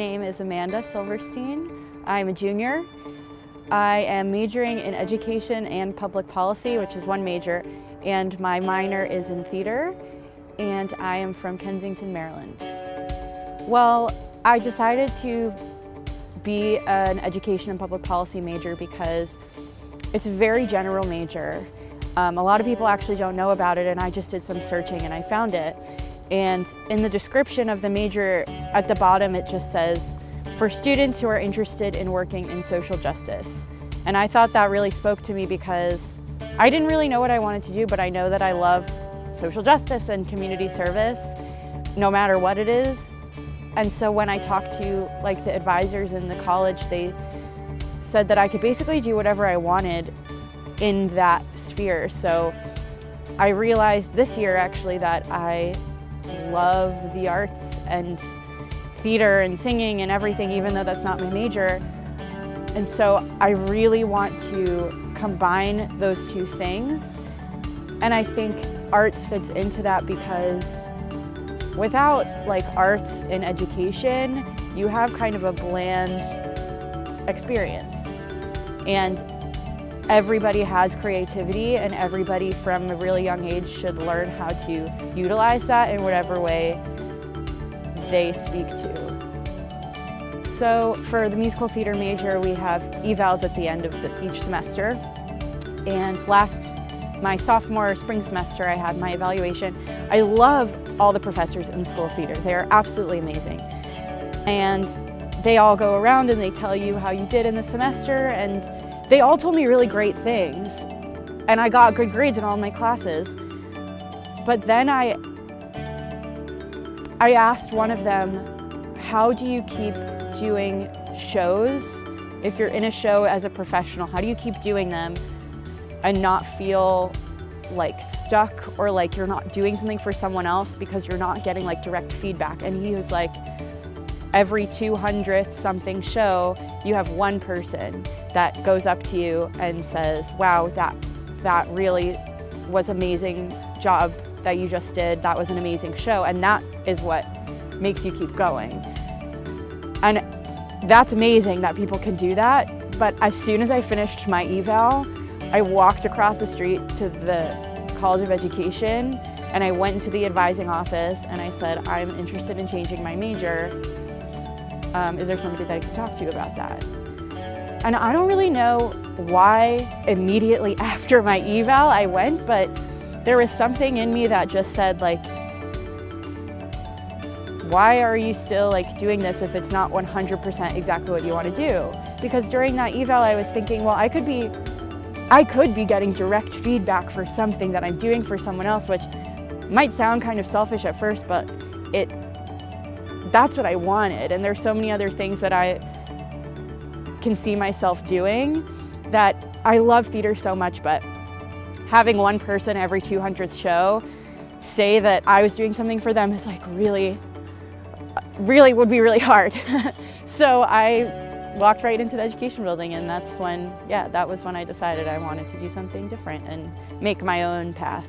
is Amanda Silverstein. I'm a junior. I am majoring in education and public policy, which is one major, and my minor is in theater, and I am from Kensington, Maryland. Well, I decided to be an education and public policy major because it's a very general major. Um, a lot of people actually don't know about it and I just did some searching and I found it. And in the description of the major at the bottom it just says, for students who are interested in working in social justice. And I thought that really spoke to me because I didn't really know what I wanted to do, but I know that I love social justice and community service, no matter what it is. And so when I talked to like the advisors in the college, they said that I could basically do whatever I wanted in that sphere. So I realized this year actually that I love the arts and theater and singing and everything, even though that's not my major. And so I really want to combine those two things. And I think arts fits into that because Without like arts in education, you have kind of a bland experience. And everybody has creativity and everybody from a really young age should learn how to utilize that in whatever way they speak to. So for the musical theater major, we have evals at the end of the, each semester. And last, my sophomore spring semester, I had my evaluation. I love all the professors in the School of Theater. They are absolutely amazing. And they all go around and they tell you how you did in the semester and they all told me really great things. And I got good grades in all my classes. But then I, I asked one of them, how do you keep doing shows? If you're in a show as a professional, how do you keep doing them and not feel like stuck or like you're not doing something for someone else because you're not getting like direct feedback. And he was like, every 200th something show, you have one person that goes up to you and says, wow, that, that really was amazing job that you just did. That was an amazing show. And that is what makes you keep going. And that's amazing that people can do that. But as soon as I finished my eval, I walked across the street to the College of Education and I went into the advising office and I said, I'm interested in changing my major. Um, is there somebody that I can talk to about that? And I don't really know why immediately after my eval I went, but there was something in me that just said like, why are you still like doing this if it's not 100% exactly what you want to do? Because during that eval I was thinking, well, I could be I could be getting direct feedback for something that I'm doing for someone else, which might sound kind of selfish at first, but it that's what I wanted. And there's so many other things that I can see myself doing that I love theater so much, but having one person every 200th show say that I was doing something for them is like really, really would be really hard. so I walked right into the education building and that's when, yeah, that was when I decided I wanted to do something different and make my own path.